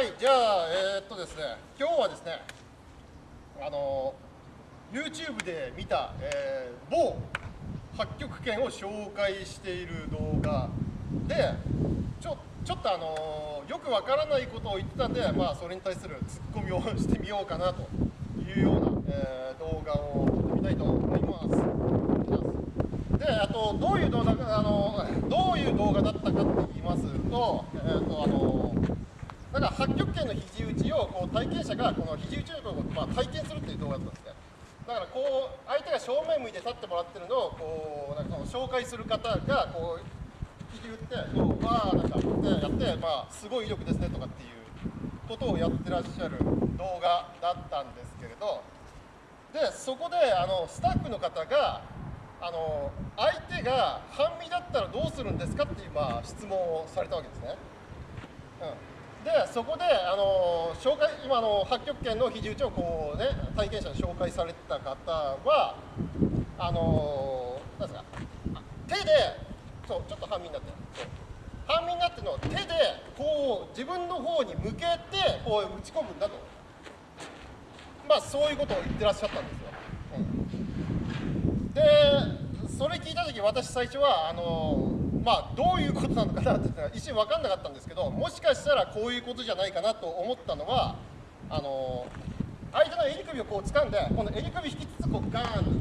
はいじゃあえー、っとですね今日はですねあの YouTube で見た、えー、某八極拳を紹介している動画でちょちょっとあのよくわからないことを言ってたんで、まあ、それに対するツッコミをしてみようかなというような、えー、動画を撮ってみたいと思います。であとどういう動画あのどういう動画だったかって言いますと,、えーとあのなんか八極拳の肘打ちをこう体験者がこの肘打ちをまあ、体験するっていう動画だったんですね。だからこう相手が正面向いて立ってもらってるのをこうなんかその紹介する方がこう肘打ってこうわーなんかってやってまあすごい威力ですねとかっていうことをやってらっしゃる動画だったんですけれどでそこであのスタッフの方があの相手が半身だったらどうするんですかっていうまあ質問をされたわけですね。うんでそこであの紹介今の八極拳の肘打ちをこうね体験者に紹介されてた方はあのなんですか手でそうちょっと半身になってる半身になってるの手でこう自分の方に向けてこう打ち込むんだとまあそういうことを言ってらっしゃったんですよ。うん、でそれ聞いた時私最初はあのまあ、どういうことなのかなって一瞬分かんなかったんですけどもしかしたらこういうことじゃないかなと思ったのはあの相手の襟首をこう掴んでこの襟首引きつつこうガーン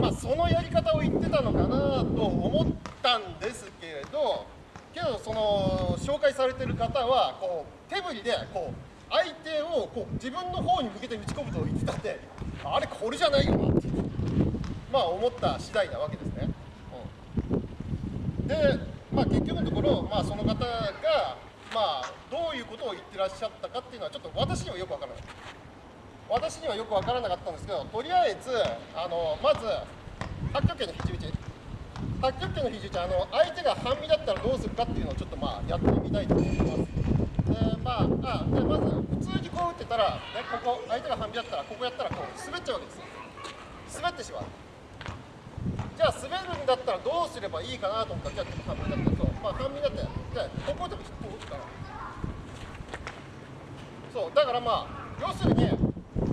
まあ、そのやり方を言ってたのかなと思ったんですけれどけどその紹介されてる方はこう手振りでこう相手をこう自分の方に向けて打ち込むと言ってたんであれこれじゃないよなってまあ思った次第なわけです。で、まあ、結局のところ、まあ、その方が、まあ、どういうことを言ってらっしゃったかっていうのはちょっと私にはよくわからない。私にはよくわからなかったんですけどとりあえずあのまず八極拳の肘打ち。八極拳の肘打ちあの相手が半身だったらどうするかっていうのをちょっとまあやってみたいと思います。でまああでまず普通にこう打ってたら、ね、ここ相手が半身だったらここやったらこう滑っちゃうわけです滑ってしまう。じゃあ滑るんだったらどうすればいいかなと思ったらじゃあ半身だったそうまあ半身だってじゃあここでもこう打つからそうだからまあ要するに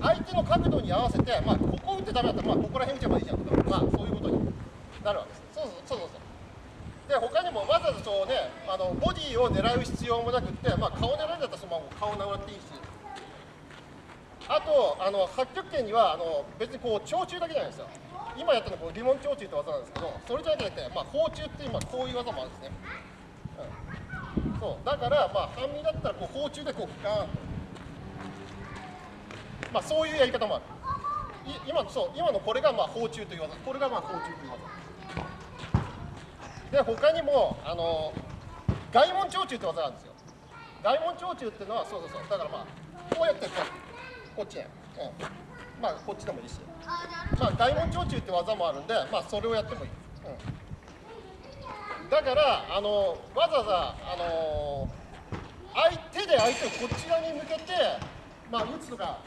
相手の角度に合わせてまあここ打ってダメだったらまあここら辺打てばいいじゃんとかまあそういうことになるわけですそうそうそうそうで他にもわざわざそうねあのボディを狙う必要もなくって、まあ、顔狙うんだったらそのまま顔狙っていいしあとあの八極拳にはあの別にこう長中だけじゃないですよ。今やったのはこうリモン長中って技なんですけどそれじゃなくて、まあ、包中って今こういう技もあるんですね、うん、そう。だからまあ半身だったらこう包中でこうガーンと。まあそういうやり方もある。今そう。今のこれがまあ包中という技。これがまあ包中という技。で他にもあの外門長中って技なんですよ。外門長中っていうのはそうそうそう。だからまあこうやってこうこっちへ、うん。まあこっちでもいいし、まあ、大門長中って技もあるんで、まあ、それをやってもいい、うん、だからあのわざわざあの相手で相手をこちらに向けて、まあ、打つとか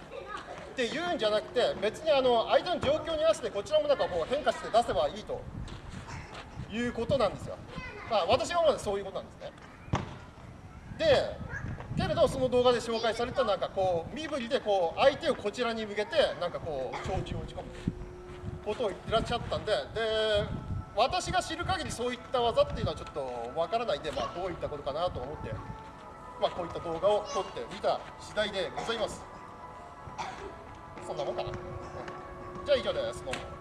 って言うんじゃなくて別にあの相手の状況に合わせてこちらもなんかこう変化して出せばいいと。いうことなんですよ。まあ、私はまだそういうことなんですね。でけれどその動画で紹介されたなんかこう身振りでこう相手をこちらに向けてなんかこう小銃を打ち込むことを言ってらっしゃったんでで私が知る限りそういった技っていうのはちょっとわからないんで、まあ、どういったことかなと思って、まあ、こういった動画を撮ってみた次第でございます。そんなもんかな、うん、じゃあ以上です。どうも。